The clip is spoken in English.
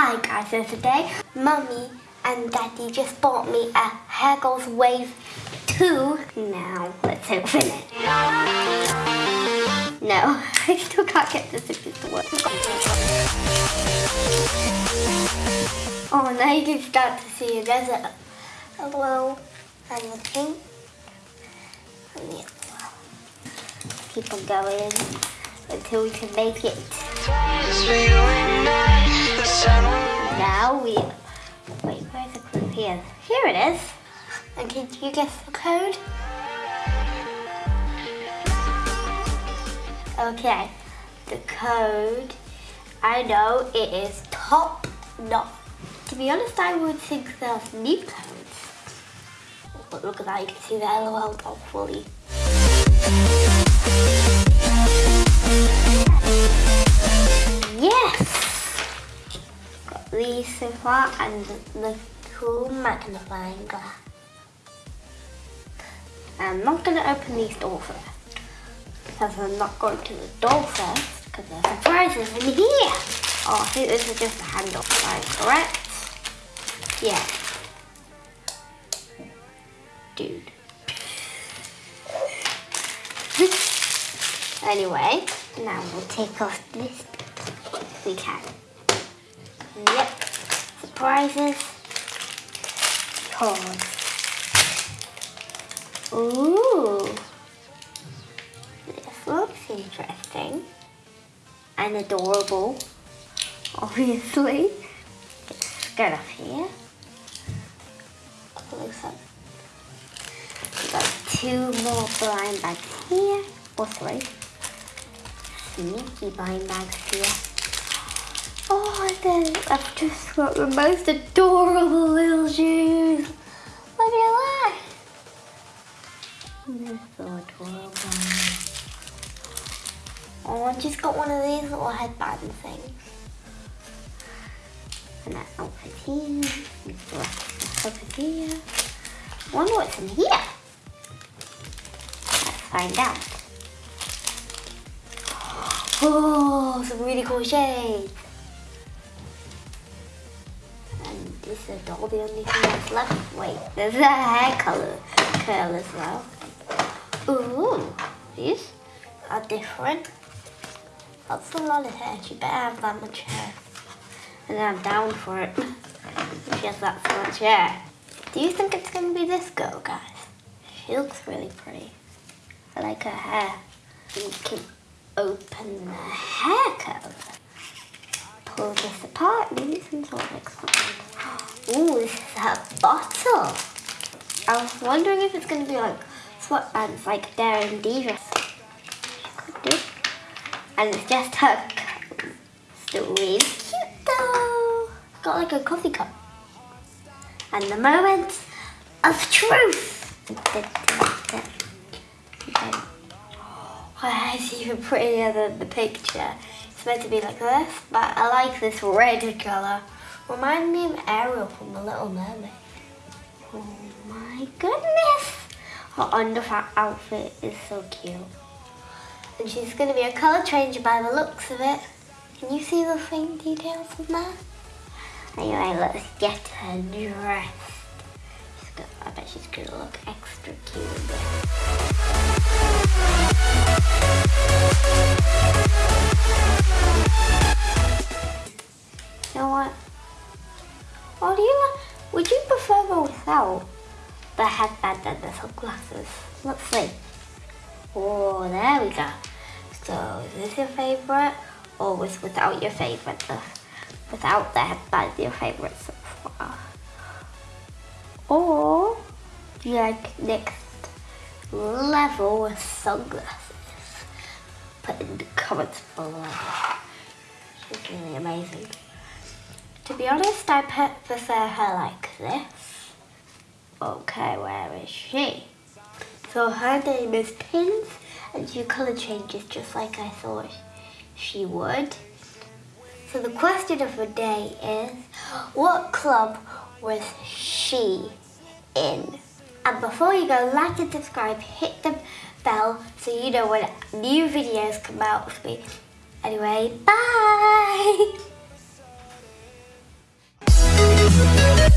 Hi guys, so today Mummy and Daddy just bought me a Hair Wave 2. Now, let's open it. No, I still can't get the zippers to work. Oh, now you can start to see it. There's a, little and the pink and the. Keep on going until we can make it. Clip here? It is. And can you guess the code? Okay, the code, I know it is top notch. To be honest, I would think there's new codes. But look at that, you can see the LOL doll fully. Yes! Got these so far and the cool magnifying glass. I'm not going to open these doors first. Because I'm not going to the door first because there's surprises in here. Oh, I think this is just a handle, right? Correct? Yeah. Dude. anyway, now we'll take off this we can. Yep. Surprises. Cards. Ooh. This looks interesting. And adorable. Obviously. Get off here. Looks like we got two more blind bags here. Or three. Sneaky blind bags here. I've just got the most adorable little shoes. Look at that. They're so adorable. Oh, I just got one of these little headband things. And that outfit here. And outfit here. Wonder what's in here. Let's find out. Oh, some really cool shades. This is all the only thing that's left. Wait, there's a hair color curl as well. Ooh, these are different. That's a lot of hair. She better have that much hair. And I'm down for it. She has that much hair. Do you think it's going to be this girl, guys? She looks really pretty. I like her hair. You can open the hair curl. Pull this apart. Maybe some sort of experiment. Ooh, this is a bottle. I was wondering if it's going to be like sweatbands um, like Daring Divas. Could do. And it's just her Still really cute though. Got like a coffee cup. And the moment of truth. It's even prettier than the picture. It's meant to be like this, but I like this red colour. Remind me of Ariel from The Little Mermaid. Oh my goodness! Her under outfit is so cute. And she's going to be a colour changer by the looks of it. Can you see the fine details in that? Anyway, let's get her dressed. Gonna, I bet she's going to look extra cute the headband and the sunglasses? Let's see. Oh, there we go. So, is this your favourite? Or was without your favourite? Without the headband your favourite so far? Or, do you like next level with sunglasses? Put in the comments below. She's really amazing. To be honest, I prefer her like this. Okay, where is she? So her name is Pins, and she color changes just like I thought she would. So the question of the day is, what club was she in? And before you go, like and subscribe, hit the bell so you know when new videos come out with me. Anyway, bye!